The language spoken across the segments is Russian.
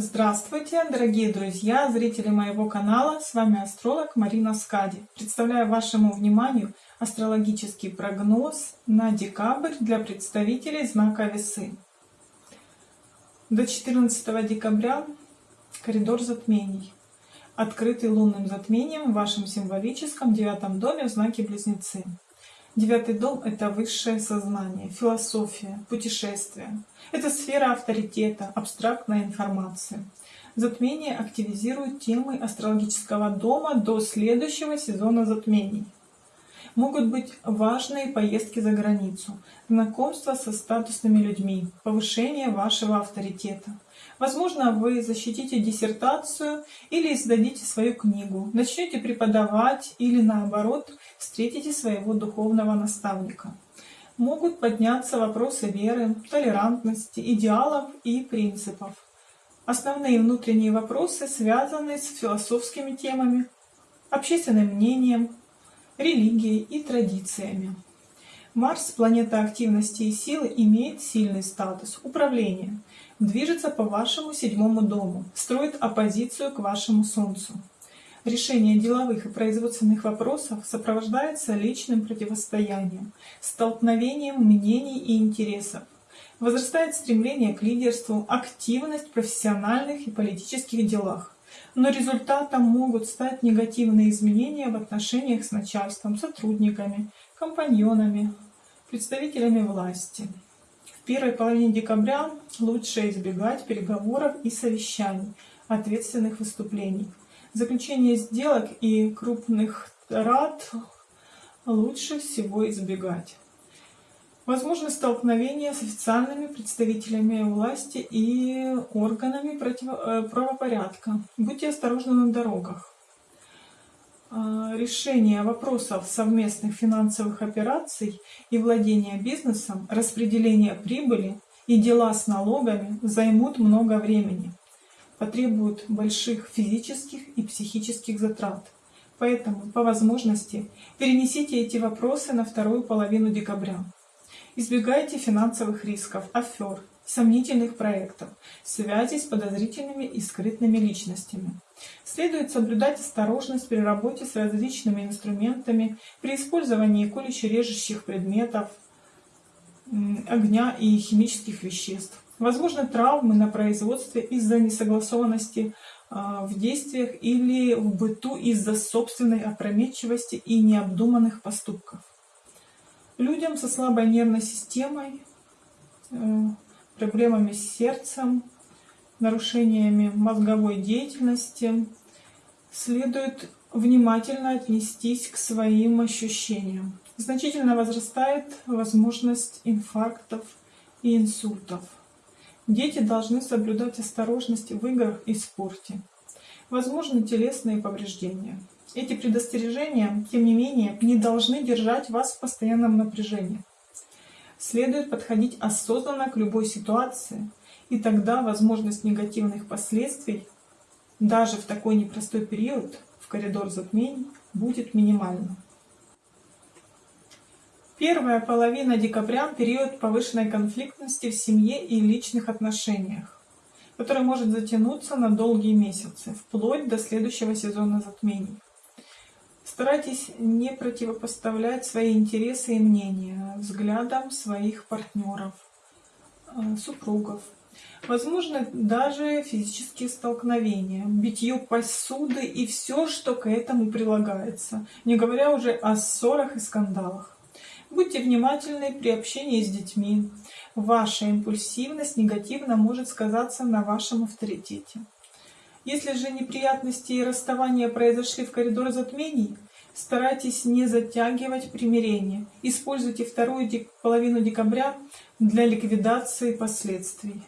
Здравствуйте, дорогие друзья, зрители моего канала. С вами астролог Марина Скади. Представляю вашему вниманию астрологический прогноз на декабрь для представителей знака Весы. До 14 декабря коридор затмений, открытый лунным затмением в вашем символическом девятом доме в знаке Близнецы. Девятый дом — это высшее сознание, философия, путешествия. Это сфера авторитета, абстрактная информация. Затмение активизирует темы астрологического дома до следующего сезона затмений. Могут быть важные поездки за границу, знакомство со статусными людьми, повышение вашего авторитета. Возможно, вы защитите диссертацию или издадите свою книгу, начнете преподавать или наоборот встретите своего духовного наставника. Могут подняться вопросы веры, толерантности, идеалов и принципов. Основные внутренние вопросы связаны с философскими темами, общественным мнением, религией и традициями. Марс, планета активности и силы, имеет сильный статус управления, движется по вашему седьмому дому, строит оппозицию к вашему Солнцу. Решение деловых и производственных вопросов сопровождается личным противостоянием, столкновением мнений и интересов. Возрастает стремление к лидерству, активность в профессиональных и политических делах. Но результатом могут стать негативные изменения в отношениях с начальством, сотрудниками, компаньонами, представителями власти. В первой половине декабря лучше избегать переговоров и совещаний, ответственных выступлений. Заключение сделок и крупных трат лучше всего избегать. Возможно столкновение с официальными представителями власти и органами против... Э, правопорядка. Будьте осторожны на дорогах. А, решение вопросов совместных финансовых операций и владения бизнесом, распределение прибыли и дела с налогами займут много времени, потребуют больших физических и психических затрат. Поэтому, по возможности, перенесите эти вопросы на вторую половину декабря. Избегайте финансовых рисков, афер, сомнительных проектов, связей с подозрительными и скрытными личностями. Следует соблюдать осторожность при работе с различными инструментами, при использовании колюще-режущих предметов, огня и химических веществ. Возможно травмы на производстве из-за несогласованности а, в действиях или в быту из-за собственной опрометчивости и необдуманных поступков. Людям со слабой нервной системой, э, проблемами с сердцем, нарушениями мозговой деятельности, следует внимательно отнестись к своим ощущениям. Значительно возрастает возможность инфарктов и инсультов. Дети должны соблюдать осторожность в играх и спорте. Возможны телесные повреждения. Эти предостережения, тем не менее, не должны держать вас в постоянном напряжении. Следует подходить осознанно к любой ситуации, и тогда возможность негативных последствий даже в такой непростой период в коридор затмений будет минимальна. Первая половина декабря – период повышенной конфликтности в семье и личных отношениях, который может затянуться на долгие месяцы, вплоть до следующего сезона затмений. Старайтесь не противопоставлять свои интересы и мнения взглядам своих партнеров, э, супругов, Возможно, даже физические столкновения, битье посуды и все, что к этому прилагается, не говоря уже о ссорах и скандалах. Будьте внимательны при общении с детьми. Ваша импульсивность негативно может сказаться на вашем авторитете. Если же неприятности и расставания произошли в коридоре затмений, старайтесь не затягивать примирение. Используйте вторую половину декабря для ликвидации последствий.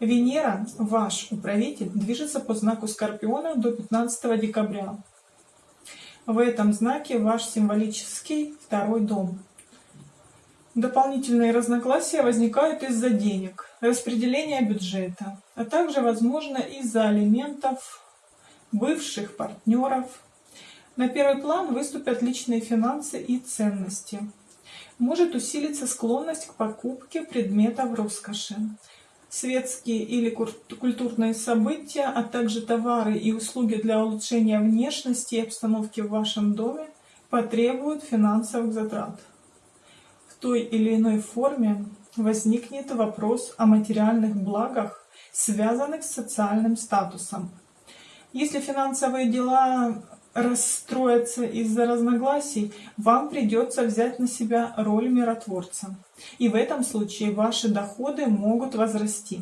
Венера, ваш управитель, движется по знаку Скорпиона до 15 декабря. В этом знаке ваш символический второй дом. Дополнительные разногласия возникают из-за денег, распределения бюджета, а также, возможно, из-за алиментов, бывших партнеров. На первый план выступят личные финансы и ценности. Может усилиться склонность к покупке предметов роскоши. Светские или культурные события, а также товары и услуги для улучшения внешности и обстановки в вашем доме потребуют финансовых затрат. В той или иной форме возникнет вопрос о материальных благах, связанных с социальным статусом. Если финансовые дела расстроятся из-за разногласий, вам придется взять на себя роль миротворца. И в этом случае ваши доходы могут возрасти.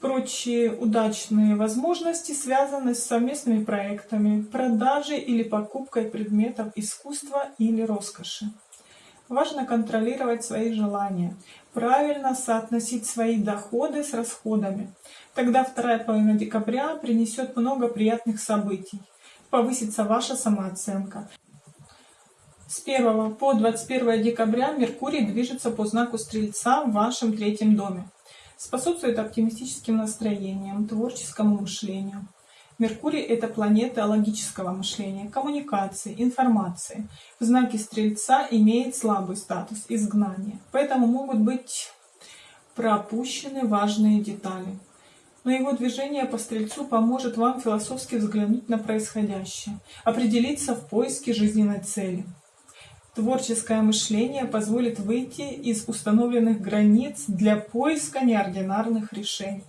Прочие удачные возможности связаны с совместными проектами, продажей или покупкой предметов искусства или роскоши. Важно контролировать свои желания, правильно соотносить свои доходы с расходами. Тогда вторая половина декабря принесет много приятных событий. Повысится ваша самооценка. С 1 по 21 декабря Меркурий движется по знаку Стрельца в вашем третьем доме. Способствует оптимистическим настроениям, творческому мышлению. Меркурий — это планета логического мышления, коммуникации, информации. В знаке Стрельца имеет слабый статус изгнания, поэтому могут быть пропущены важные детали. Но его движение по Стрельцу поможет вам философски взглянуть на происходящее, определиться в поиске жизненной цели. Творческое мышление позволит выйти из установленных границ для поиска неординарных решений.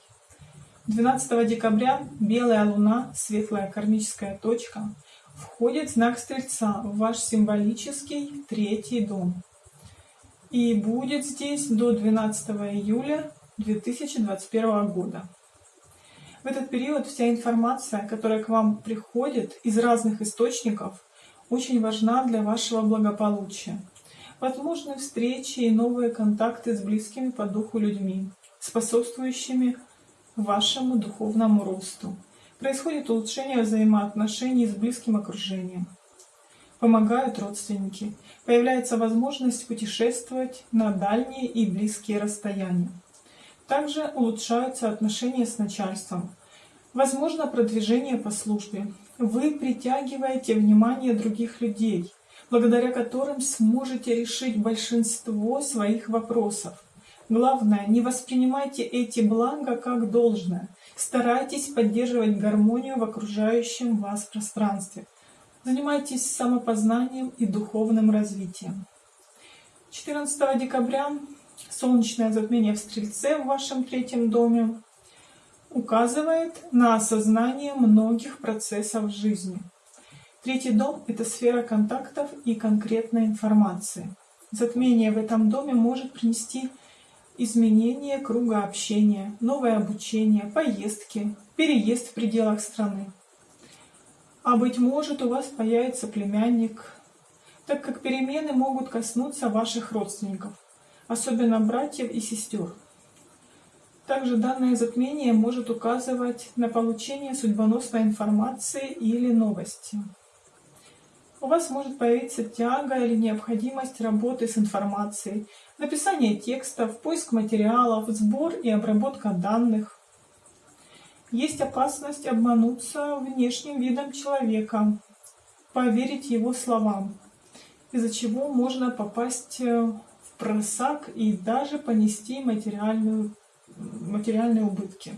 12 декабря белая луна, светлая кармическая точка, входит в знак Стрельца в ваш символический третий дом. И будет здесь до 12 июля 2021 года. В этот период вся информация, которая к вам приходит из разных источников, очень важна для вашего благополучия. Возможны встречи и новые контакты с близкими по духу людьми, способствующими вашему духовному росту. Происходит улучшение взаимоотношений с близким окружением. Помогают родственники. Появляется возможность путешествовать на дальние и близкие расстояния. Также улучшаются отношения с начальством. Возможно продвижение по службе. Вы притягиваете внимание других людей, благодаря которым сможете решить большинство своих вопросов. Главное, не воспринимайте эти блага как должное. Старайтесь поддерживать гармонию в окружающем вас пространстве. Занимайтесь самопознанием и духовным развитием. 14 декабря солнечное затмение в Стрельце в вашем третьем доме указывает на осознание многих процессов жизни. Третий дом — это сфера контактов и конкретной информации. Затмение в этом доме может принести изменение круга общения, новое обучение, поездки, переезд в пределах страны. А быть может, у вас появится племянник, так как перемены могут коснуться ваших родственников, особенно братьев и сестер. Также данное затмение может указывать на получение судьбоносной информации или новости. У вас может появиться тяга или необходимость работы с информацией, написание текстов, поиск материалов, сбор и обработка данных. Есть опасность обмануться внешним видом человека, поверить его словам, из-за чего можно попасть э, просак и даже понести материальную, материальные убытки.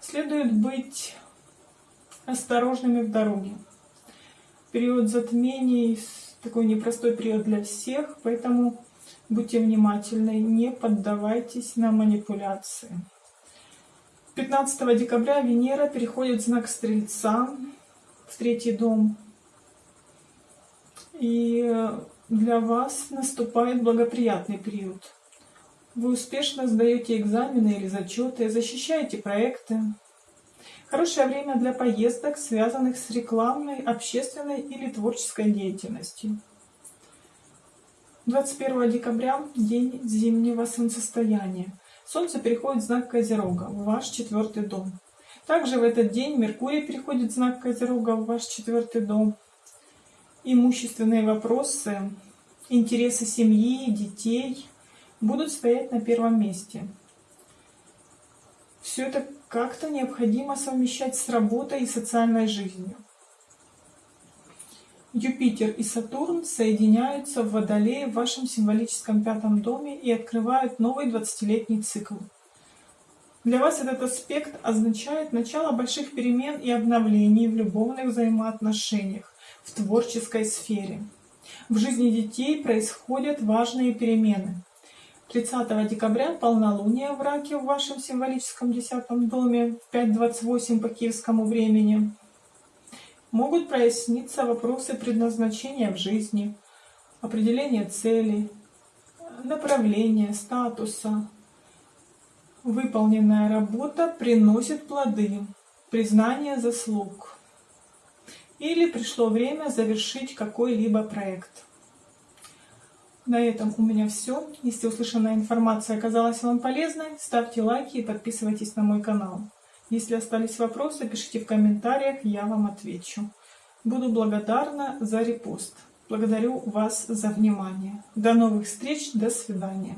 Следует быть осторожными в дороге. Период затмений такой непростой период для всех, поэтому Будьте внимательны, не поддавайтесь на манипуляции. 15 декабря Венера переходит в знак Стрельца, в третий дом. И для вас наступает благоприятный период. Вы успешно сдаете экзамены или зачеты, защищаете проекты. Хорошее время для поездок, связанных с рекламной, общественной или творческой деятельностью. 21 декабря – день зимнего солнцестояния. Солнце переходит в знак Козерога, в ваш четвертый дом. Также в этот день Меркурий переходит в знак Козерога, в ваш четвертый дом. Имущественные вопросы, интересы семьи, детей будут стоять на первом месте. Все это как-то необходимо совмещать с работой и социальной жизнью. Юпитер и Сатурн соединяются в Водолее в вашем символическом пятом доме и открывают новый 20-летний цикл. Для вас этот аспект означает начало больших перемен и обновлений в любовных взаимоотношениях, в творческой сфере. В жизни детей происходят важные перемены. 30 декабря полнолуние в Раке в вашем символическом десятом доме в 5.28 по киевскому времени. Могут проясниться вопросы предназначения в жизни, определения целей, направления, статуса. Выполненная работа приносит плоды, признание заслуг. Или пришло время завершить какой-либо проект. На этом у меня все. Если услышанная информация оказалась вам полезной, ставьте лайки и подписывайтесь на мой канал. Если остались вопросы, пишите в комментариях, я вам отвечу. Буду благодарна за репост. Благодарю вас за внимание. До новых встреч, до свидания.